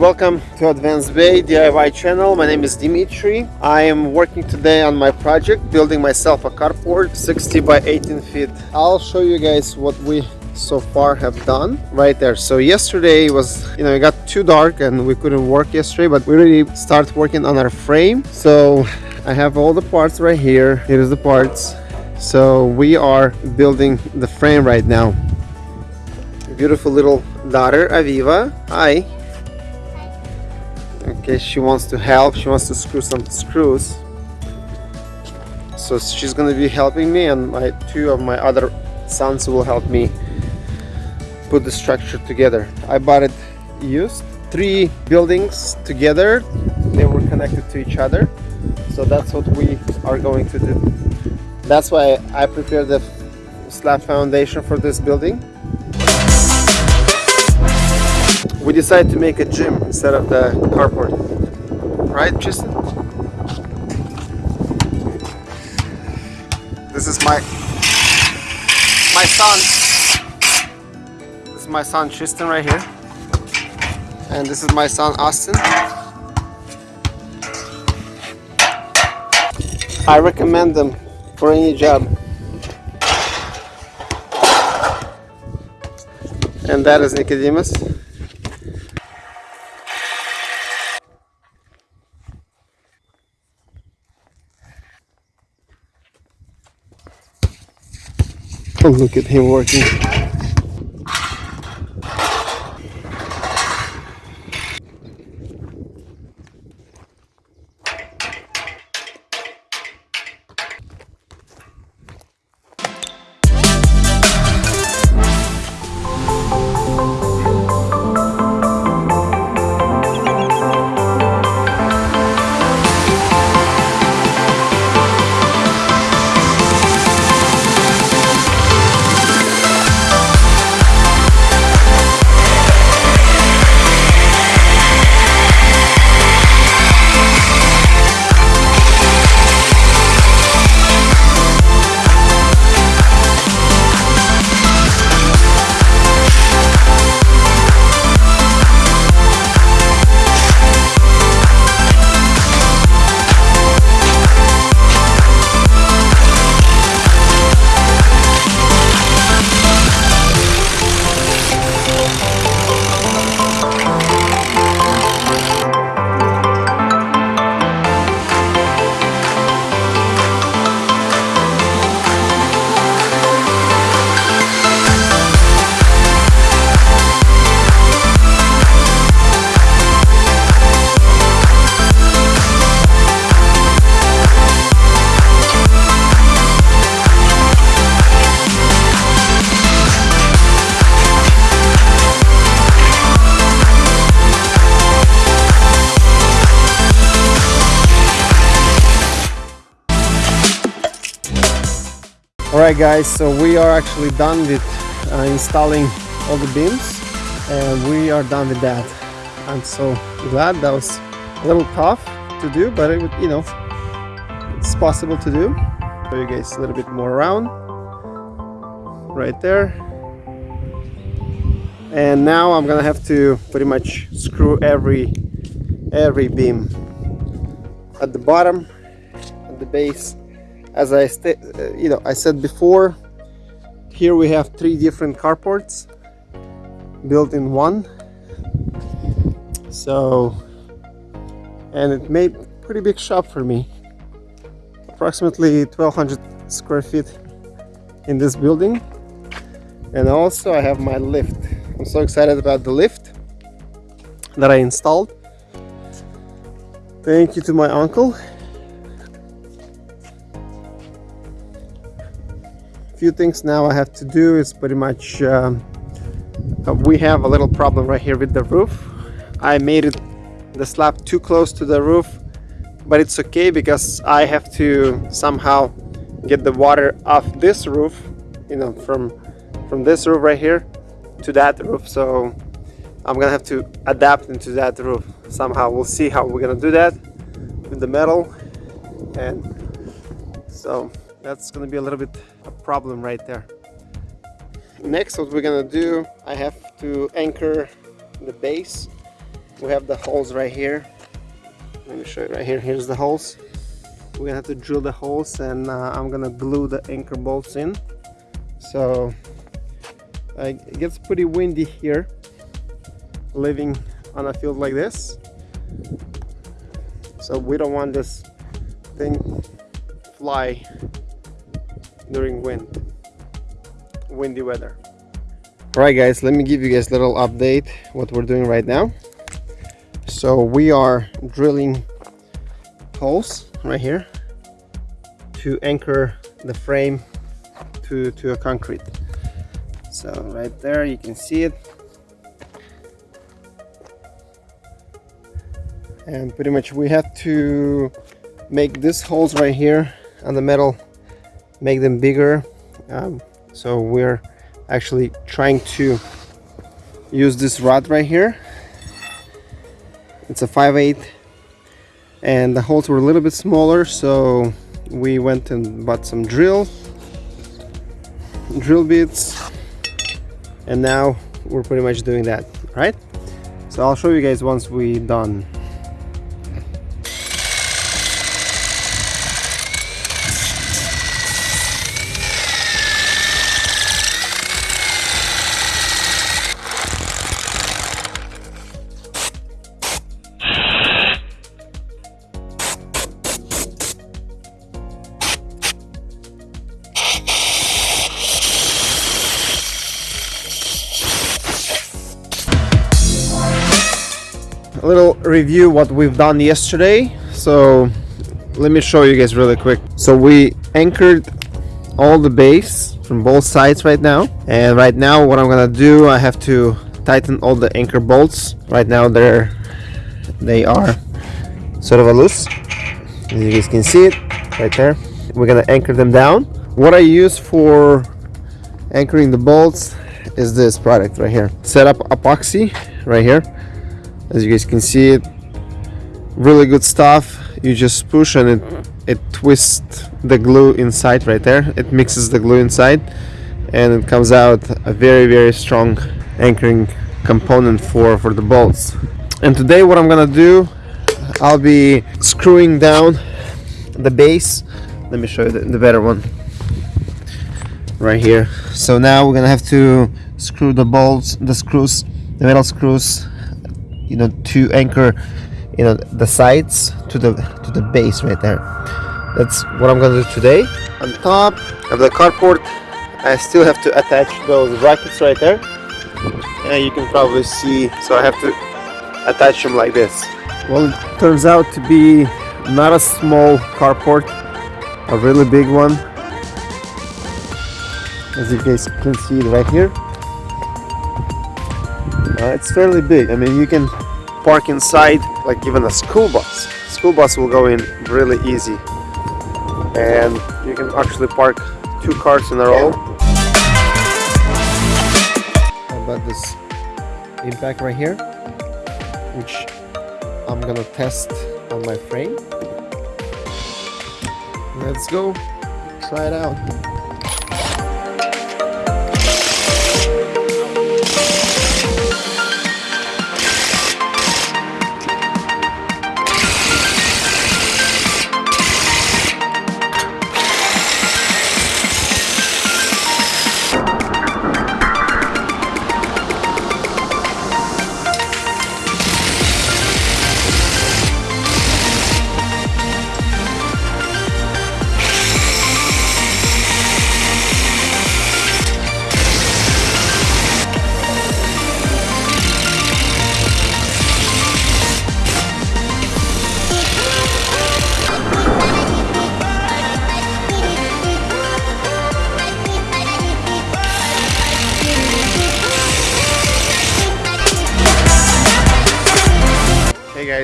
welcome to Advanced Bay DIY channel. My name is Dimitri. I am working today on my project, building myself a carport 60 by 18 feet. I'll show you guys what we so far have done right there. So yesterday was you know it got too dark and we couldn't work yesterday but we really start working on our frame. So i have all the parts right here. Here is the parts. So we are building the frame right now. Beautiful little daughter aviva. Hi okay she wants to help she wants to screw some screws. So she's gonna be helping me and my two of my other sons will help me put the structure together. I bought it used three buildings together. They were connected to each other. So that's what we are going to do. That's why I prepared the slab foundation for this building we decided to make a gym instead of the carport. Right Tristan? This is my my son. This is my son Tristan right here. And this is my son Austin. I recommend them for any job. And that is Nicodemus Oh, look at him working. Alright guys, so we are actually done with uh, installing all the beams and we are done with that. I'm so glad that was a little tough to do, but it would, you know, it's possible to do. Show you guys a little bit more around. Right there. And now I'm gonna have to pretty much screw every every beam at the bottom, at the base, as I uh, you know I said before here we have three different carports built in one. So and it made pretty big shop for me. Approximately 1200 square feet in this building. And also I have my lift. I'm so excited about the lift that I installed. Thank you to my uncle few things now I have to do is pretty much uh, we have a little problem right here with the roof. I made it the slab too close to the roof but it's okay because I have to somehow get the water off this roof you know from from this roof right here to that roof. So I'm gonna have to adapt into that roof. Somehow we'll see how we're gonna do that with the metal. And so that's gonna be a little bit a problem right there. Next what we're gonna do I have to anchor the base. We have the holes right here. Let me show you right here. Here's the holes. We're gonna have to drill the holes and uh, I'm gonna glue the anchor bolts in. So uh, it gets pretty windy here living on a field like this. So we don't want this thing fly during wind windy weather. All right guys let me give you guys a little update what we're doing right now. So we are drilling holes right here to anchor the frame to to a concrete. So right there you can see it. And pretty much we have to make these holes right here on the metal make them bigger. Um, so we're actually trying to use this rod right here. It's a 5 8 and the holes were a little bit smaller so we went and bought some drill drill bits and now we're pretty much doing that right? So I'll show you guys once we done a little review what we've done yesterday. So let me show you guys really quick. So we anchored all the base from both sides right now. And right now what I'm gonna do I have to tighten all the anchor bolts. Right now they're they are sort of a loose. As you guys can see it right there. We're gonna anchor them down. What I use for anchoring the bolts is this product right here. Set up epoxy right here as you guys can see it really good stuff. You just push and it it twists the glue inside right there. It mixes the glue inside and it comes out a very very strong anchoring component for for the bolts. And today what I'm gonna do I'll be screwing down the base. Let me show you the, the better one. Right here. So now we're gonna have to screw the bolts the screws the metal screws you know to anchor you know the sides to the to the base right there. That's what I'm gonna do today. On top of the carport I still have to attach those brackets right there. And you can probably see so I have to attach them like this. Well it turns out to be not a small carport a really big one. As you guys can see right here uh, it's fairly big. I mean, you can park inside like even a school bus. School bus will go in really easy. And you can actually park two cars in a row. About this impact right here, which I'm gonna test on my frame. Let's go, try it out.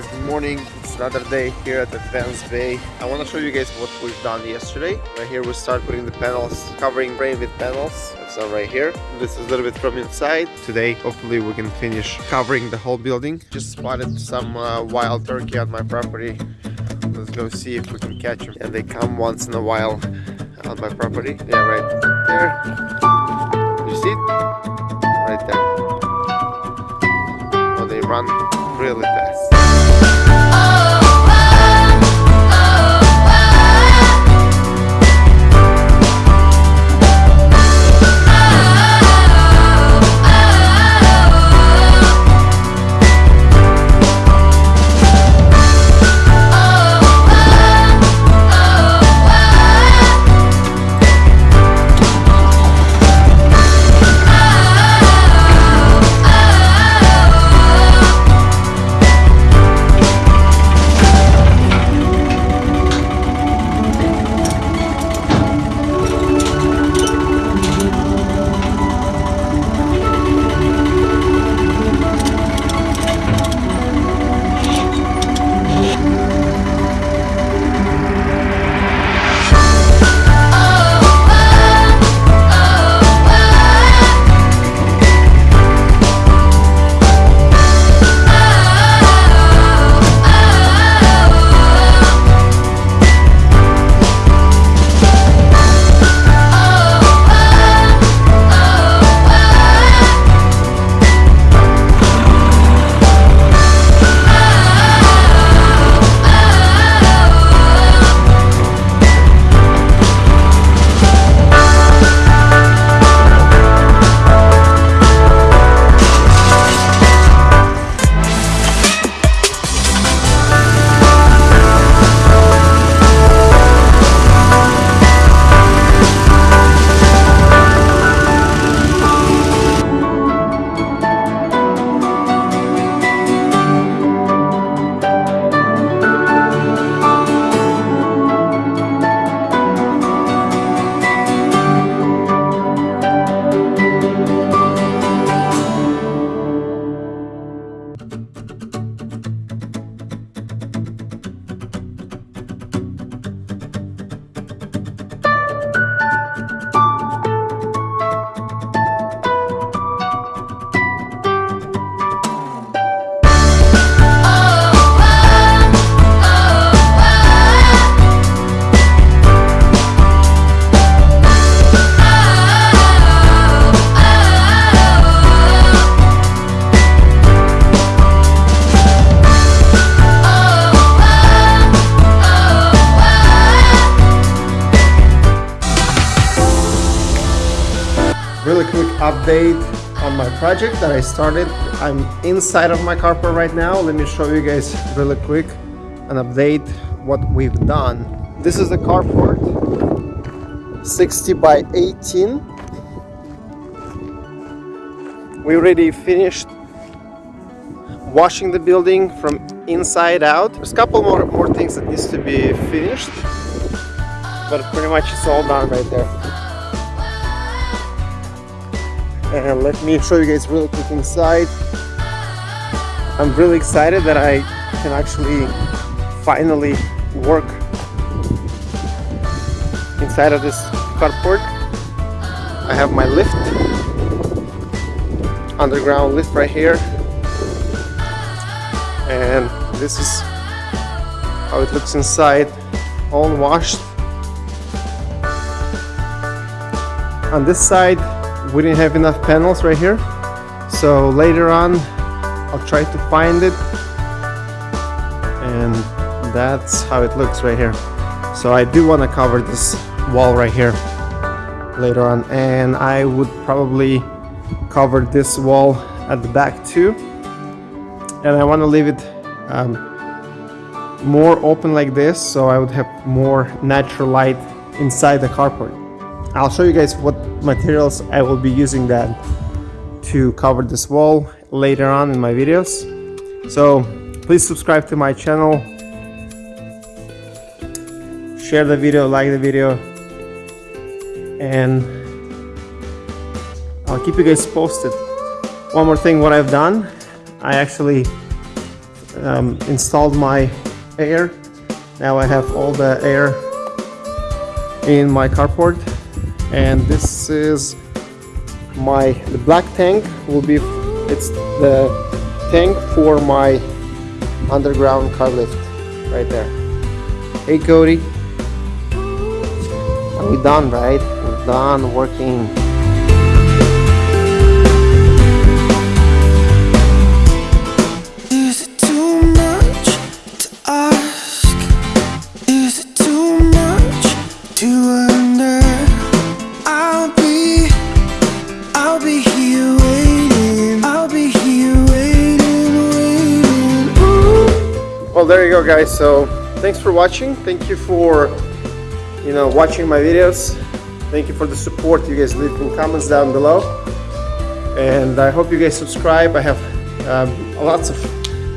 Guys, good morning. It's another day here at Advanced Bay. I want to show you guys what we've done yesterday. Right here we start putting the panels, covering frame with panels. That's done right here. This is a little bit from inside. Today, hopefully we can finish covering the whole building. Just spotted some uh, wild turkey on my property. Let's go see if we can catch them. And they come once in a while on my property. Yeah, right there. You see it? Right there. Oh, they run really fast. Update on my project that I started. I'm inside of my carport right now. Let me show you guys really quick an update what we've done. This is the carport 60 by 18. We already finished washing the building from inside out. There's a couple more, more things that needs to be finished, but pretty much it's all done right there. And let me show you guys really quick inside. I'm really excited that I can actually finally work inside of this carport. I have my lift, underground lift right here. And this is how it looks inside, all washed. On this side, we didn't have enough panels right here. So later on I'll try to find it. And that's how it looks right here. So I do want to cover this wall right here later on. And I would probably cover this wall at the back too. And I want to leave it um, more open like this so I would have more natural light inside the carport I'll show you guys what materials I will be using that to cover this wall later on in my videos. So please subscribe to my channel, share the video, like the video, and I'll keep you guys posted. One more thing, what I've done, I actually um, installed my air. Now I have all the air in my carport and this is my the black tank will be it's the tank for my underground car lift right there. Hey Cody. Are we done right? We're done working go guys. So thanks for watching. Thank you for you know watching my videos. Thank you for the support you guys leave in comments down below. And I hope you guys subscribe. I have um, lots of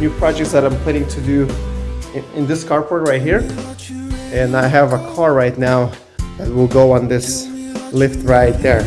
new projects that I'm planning to do in, in this carport right here. And I have a car right now that will go on this lift right there